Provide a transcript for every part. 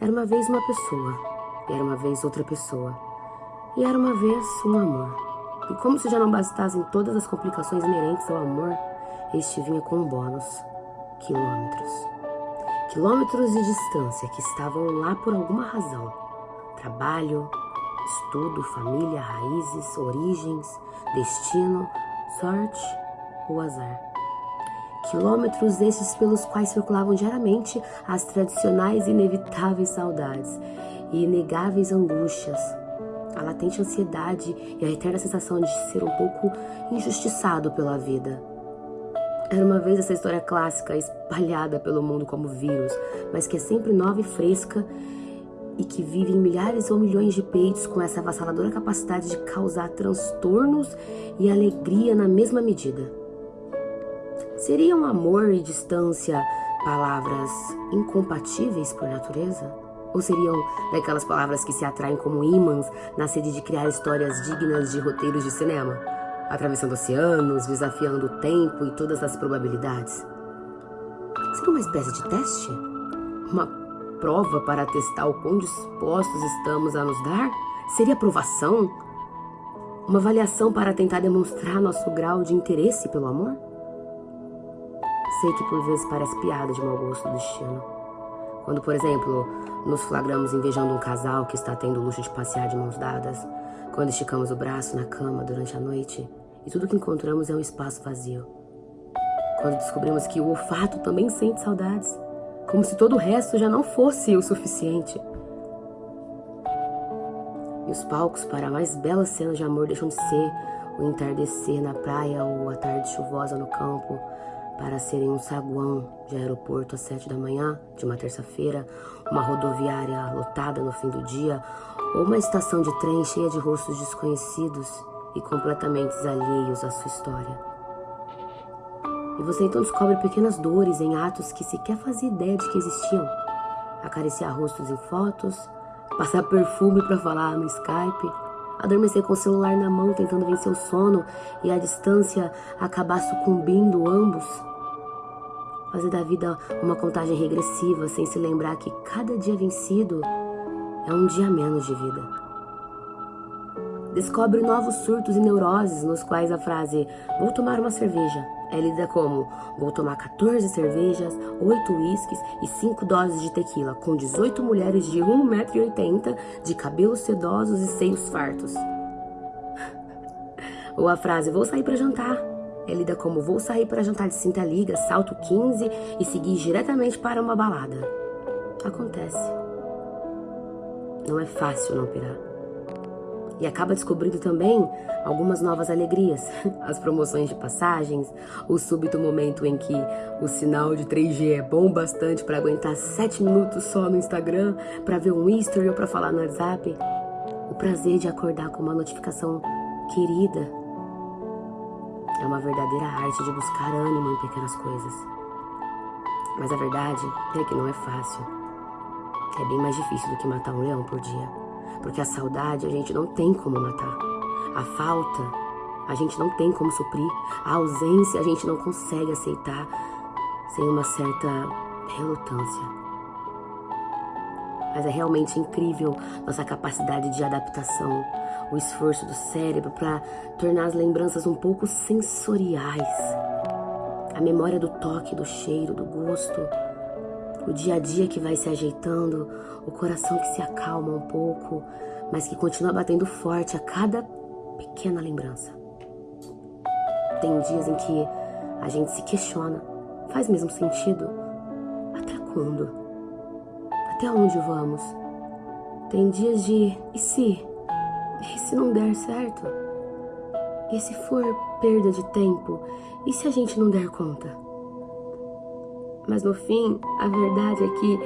Era uma vez uma pessoa, e era uma vez outra pessoa, e era uma vez um amor. E como se já não bastassem todas as complicações inerentes ao amor, este vinha com um bônus: quilômetros. Quilômetros de distância que estavam lá por alguma razão. Trabalho, estudo, família, raízes, origens, destino, sorte ou azar. Quilômetros esses pelos quais circulavam diariamente as tradicionais e inevitáveis saudades e inegáveis angústias, a latente ansiedade e a eterna sensação de ser um pouco injustiçado pela vida. Era uma vez essa história clássica espalhada pelo mundo como vírus, mas que é sempre nova e fresca e que vive em milhares ou milhões de peitos com essa avassaladora capacidade de causar transtornos e alegria na mesma medida. Seriam amor e distância palavras incompatíveis por natureza? Ou seriam daquelas palavras que se atraem como ímãs na sede de criar histórias dignas de roteiros de cinema, atravessando oceanos, desafiando o tempo e todas as probabilidades? Seria uma espécie de teste? Uma prova para testar o quão dispostos estamos a nos dar? Seria aprovação? Uma avaliação para tentar demonstrar nosso grau de interesse pelo amor? Sei que por vezes parece piada de mau gosto do destino. Quando, por exemplo, nos flagramos invejando um casal que está tendo o luxo de passear de mãos dadas, quando esticamos o braço na cama durante a noite e tudo que encontramos é um espaço vazio. Quando descobrimos que o olfato também sente saudades, como se todo o resto já não fosse o suficiente. E os palcos para mais belas cenas de amor deixam de ser o entardecer na praia ou a tarde chuvosa no campo, para serem um saguão de aeroporto às sete da manhã de uma terça-feira, uma rodoviária lotada no fim do dia, ou uma estação de trem cheia de rostos desconhecidos e completamente alheios à sua história. E você então descobre pequenas dores em atos que sequer fazia ideia de que existiam. Acariciar rostos em fotos, passar perfume para falar no Skype, adormecer com o celular na mão tentando vencer o sono e a distância acabar sucumbindo ambos fazer da vida uma contagem regressiva sem se lembrar que cada dia vencido é um dia menos de vida. Descobre novos surtos e neuroses nos quais a frase vou tomar uma cerveja é lida como vou tomar 14 cervejas, 8 uísques e 5 doses de tequila com 18 mulheres de 1,80m de cabelos sedosos e seios fartos. Ou a frase vou sair para jantar é lida como vou sair para jantar de cinta liga, salto 15 e seguir diretamente para uma balada. Acontece. Não é fácil não pirar. E acaba descobrindo também algumas novas alegrias, as promoções de passagens, o súbito momento em que o sinal de 3G é bom bastante para aguentar 7 minutos só no Instagram, para ver um history ou para falar no WhatsApp, o prazer de acordar com uma notificação querida é uma verdadeira arte de buscar ânimo em pequenas coisas. Mas a verdade é que não é fácil. É bem mais difícil do que matar um leão por dia. Porque a saudade a gente não tem como matar. A falta a gente não tem como suprir. A ausência a gente não consegue aceitar sem uma certa relutância. Mas é realmente incrível nossa capacidade de adaptação, o esforço do cérebro para tornar as lembranças um pouco sensoriais. A memória do toque, do cheiro, do gosto, o dia a dia que vai se ajeitando, o coração que se acalma um pouco, mas que continua batendo forte a cada pequena lembrança. Tem dias em que a gente se questiona: faz mesmo sentido? Até quando? Até onde vamos? Tem dias de e se? E se não der certo? E se for perda de tempo? E se a gente não der conta? Mas no fim, a verdade é que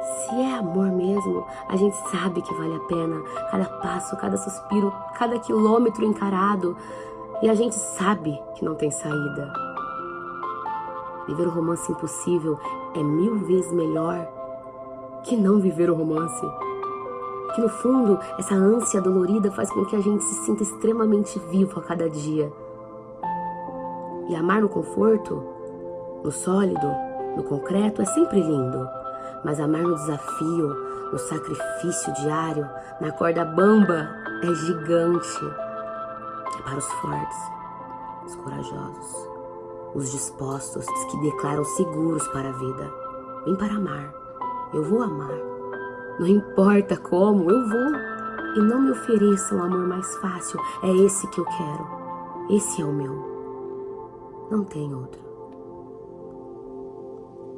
se é amor mesmo, a gente sabe que vale a pena cada passo, cada suspiro, cada quilômetro encarado. E a gente sabe que não tem saída. Viver o romance impossível é mil vezes melhor que não viver o romance que no fundo essa ânsia dolorida faz com que a gente se sinta extremamente vivo a cada dia. E amar no conforto, no sólido, no concreto é sempre lindo, mas amar no desafio, O sacrifício diário na corda bamba é gigante. É para os fortes, os corajosos, os dispostos, os que declaram seguros para a vida. Vem para amar. Eu vou amar. Não importa como, eu vou. E não me ofereça um amor mais fácil. É esse que eu quero. Esse é o meu. Não tem outro.